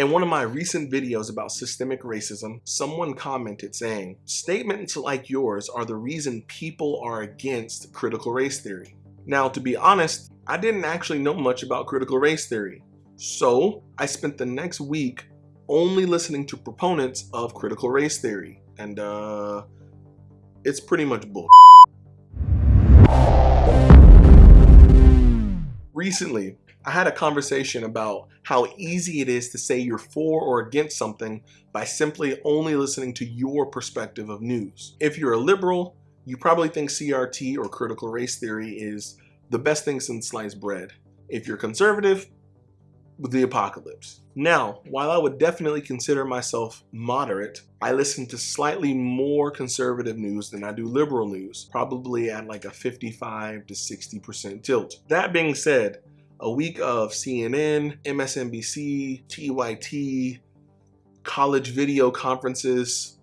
In one of my recent videos about systemic racism, someone commented saying, statements like yours are the reason people are against critical race theory. Now, to be honest, I didn't actually know much about critical race theory. So I spent the next week only listening to proponents of critical race theory. And uh, it's pretty much bull. Recently, I had a conversation about how easy it is to say you're for or against something by simply only listening to your perspective of news. If you're a liberal, you probably think CRT or critical race theory is the best thing since sliced bread. If you're conservative, the apocalypse. Now, while I would definitely consider myself moderate, I listen to slightly more conservative news than I do liberal news, probably at like a 55 to 60% tilt. That being said, a week of CNN, MSNBC, TYT, college video conferences,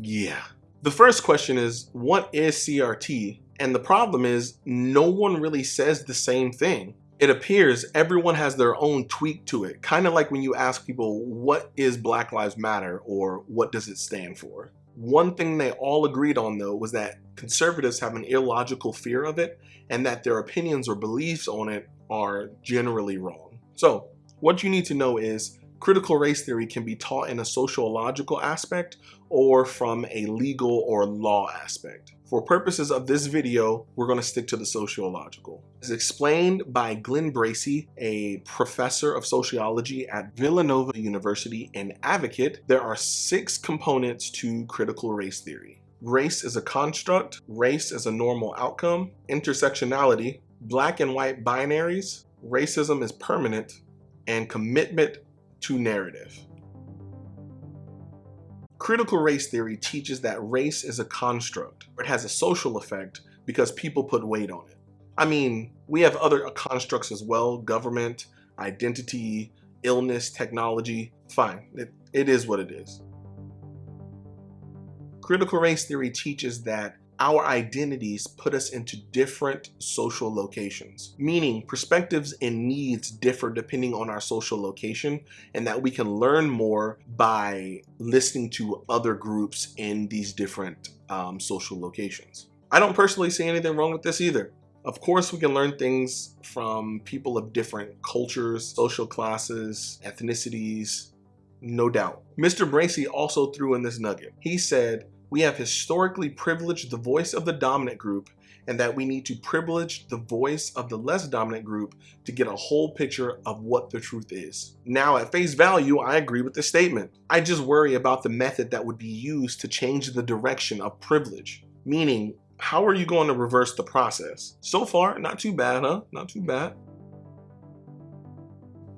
yeah. The first question is, what is CRT? And the problem is, no one really says the same thing it appears everyone has their own tweak to it. Kind of like when you ask people, what is Black Lives Matter or what does it stand for? One thing they all agreed on though was that conservatives have an illogical fear of it and that their opinions or beliefs on it are generally wrong. So what you need to know is critical race theory can be taught in a sociological aspect or from a legal or law aspect. For purposes of this video, we're going to stick to the sociological. As explained by Glenn Bracey, a professor of sociology at Villanova University and advocate, there are six components to critical race theory. Race is a construct, race is a normal outcome, intersectionality, black and white binaries, racism is permanent, and commitment to narrative. Critical race theory teaches that race is a construct. It has a social effect because people put weight on it. I mean, we have other constructs as well, government, identity, illness, technology, fine, it, it is what it is. Critical race theory teaches that our identities put us into different social locations, meaning perspectives and needs differ depending on our social location and that we can learn more by listening to other groups in these different um, social locations. I don't personally see anything wrong with this either. Of course, we can learn things from people of different cultures, social classes, ethnicities, no doubt. Mr. Bracey also threw in this nugget. He said, we have historically privileged the voice of the dominant group and that we need to privilege the voice of the less dominant group to get a whole picture of what the truth is. Now, at face value, I agree with the statement. I just worry about the method that would be used to change the direction of privilege. Meaning, how are you going to reverse the process? So far, not too bad, huh? Not too bad.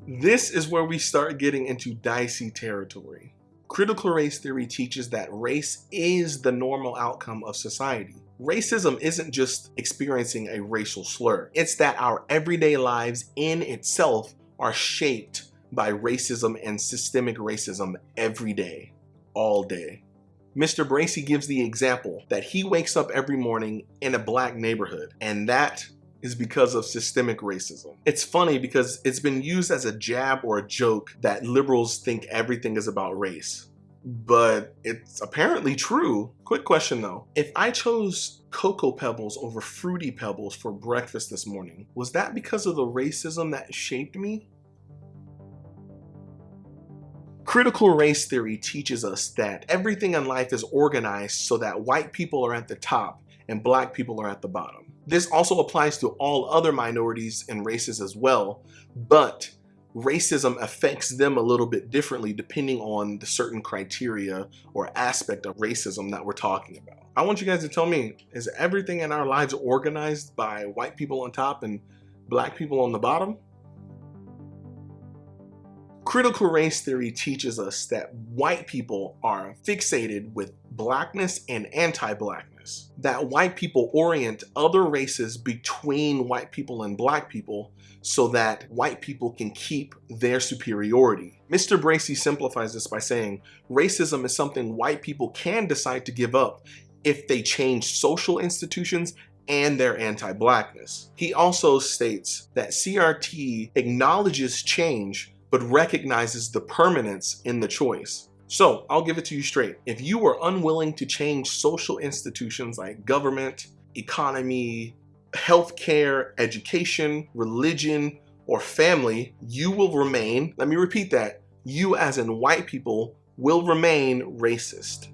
This is where we start getting into dicey territory. Critical race theory teaches that race is the normal outcome of society. Racism isn't just experiencing a racial slur. It's that our everyday lives in itself are shaped by racism and systemic racism every day, all day. Mr. Bracey gives the example that he wakes up every morning in a black neighborhood and that is because of systemic racism. It's funny because it's been used as a jab or a joke that liberals think everything is about race. But it's apparently true. Quick question though. If I chose Cocoa Pebbles over Fruity Pebbles for breakfast this morning, was that because of the racism that shaped me? Critical race theory teaches us that everything in life is organized so that white people are at the top and black people are at the bottom. This also applies to all other minorities and races as well, but racism affects them a little bit differently depending on the certain criteria or aspect of racism that we're talking about. I want you guys to tell me, is everything in our lives organized by white people on top and black people on the bottom? Critical race theory teaches us that white people are fixated with blackness and anti-blackness that white people orient other races between white people and black people so that white people can keep their superiority. Mr. Bracey simplifies this by saying racism is something white people can decide to give up if they change social institutions and their anti-blackness. He also states that CRT acknowledges change but recognizes the permanence in the choice. So I'll give it to you straight. If you are unwilling to change social institutions like government, economy, healthcare, education, religion, or family, you will remain, let me repeat that, you as in white people will remain racist.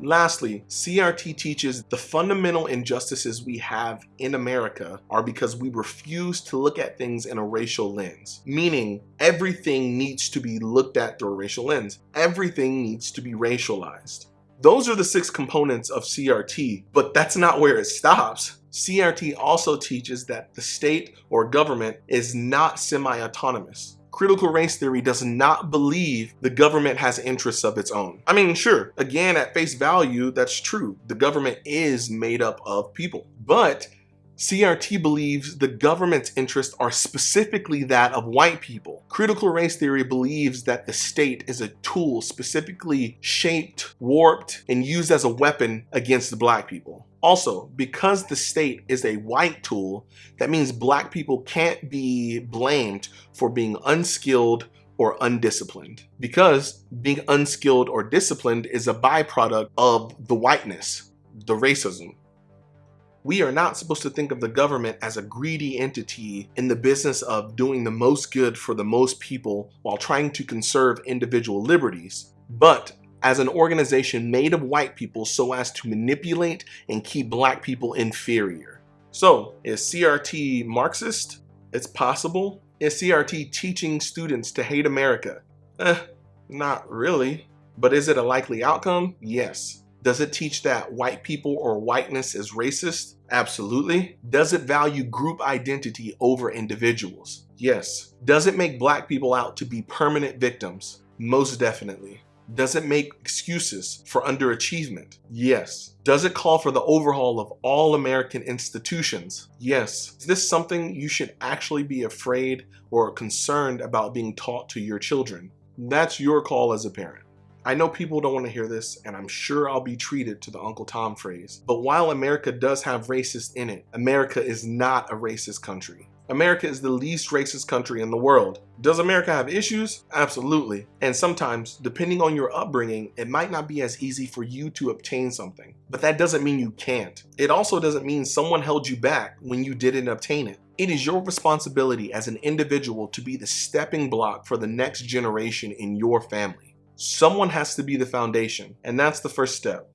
Lastly, CRT teaches the fundamental injustices we have in America are because we refuse to look at things in a racial lens, meaning everything needs to be looked at through a racial lens. Everything needs to be racialized. Those are the six components of CRT, but that's not where it stops. CRT also teaches that the state or government is not semi-autonomous critical race theory does not believe the government has interests of its own. I mean, sure, again, at face value, that's true. The government is made up of people. But CRT believes the government's interests are specifically that of white people. Critical race theory believes that the state is a tool specifically shaped, warped, and used as a weapon against the black people. Also, because the state is a white tool, that means black people can't be blamed for being unskilled or undisciplined because being unskilled or disciplined is a byproduct of the whiteness, the racism. We are not supposed to think of the government as a greedy entity in the business of doing the most good for the most people while trying to conserve individual liberties, but as an organization made of white people so as to manipulate and keep black people inferior. So is CRT Marxist? It's possible. Is CRT teaching students to hate America? Eh, not really. But is it a likely outcome? Yes. Does it teach that white people or whiteness is racist? Absolutely. Does it value group identity over individuals? Yes. Does it make black people out to be permanent victims? Most definitely. Does it make excuses for underachievement? Yes. Does it call for the overhaul of all American institutions? Yes. Is this something you should actually be afraid or concerned about being taught to your children? That's your call as a parent. I know people don't want to hear this, and I'm sure I'll be treated to the Uncle Tom phrase. But while America does have racist in it, America is not a racist country. America is the least racist country in the world. Does America have issues? Absolutely. And sometimes, depending on your upbringing, it might not be as easy for you to obtain something. But that doesn't mean you can't. It also doesn't mean someone held you back when you didn't obtain it. It is your responsibility as an individual to be the stepping block for the next generation in your family. Someone has to be the foundation, and that's the first step.